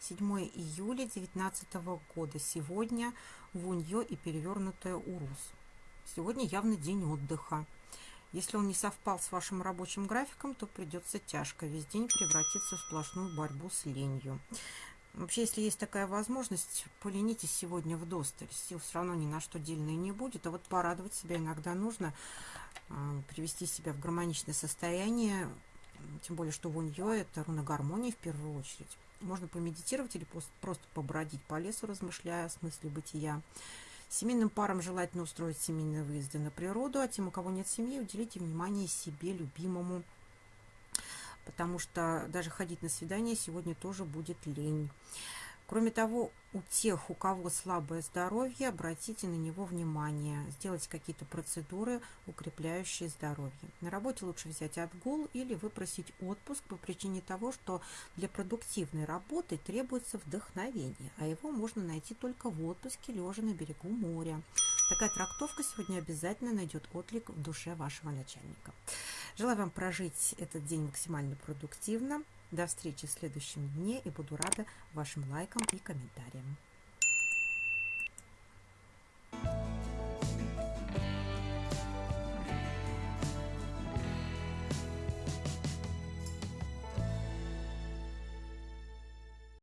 27 июля 2019 года. Сегодня вунье и перевернутая урус. Сегодня явно день отдыха. Если он не совпал с вашим рабочим графиком, то придется тяжко. Весь день превратиться в сплошную борьбу с ленью. Вообще, если есть такая возможность, поленитесь сегодня в досталь. Сил все равно ни на что дельной не будет. А вот порадовать себя иногда нужно, а, привести себя в гармоничное состояние, тем более, что вуньё – это руна гармонии в первую очередь. Можно помедитировать или просто побродить по лесу, размышляя о смысле бытия. Семейным парам желательно устроить семейные выезды на природу, а тем, у кого нет семьи, уделите внимание себе, любимому, потому что даже ходить на свидание сегодня тоже будет лень. Кроме того, у тех, у кого слабое здоровье, обратите на него внимание. Сделайте какие-то процедуры, укрепляющие здоровье. На работе лучше взять отгул или выпросить отпуск по причине того, что для продуктивной работы требуется вдохновение, а его можно найти только в отпуске, лежа на берегу моря. Такая трактовка сегодня обязательно найдет отклик в душе вашего начальника. Желаю вам прожить этот день максимально продуктивно. До встречи в следующем дне и буду рада вашим лайкам и комментариям.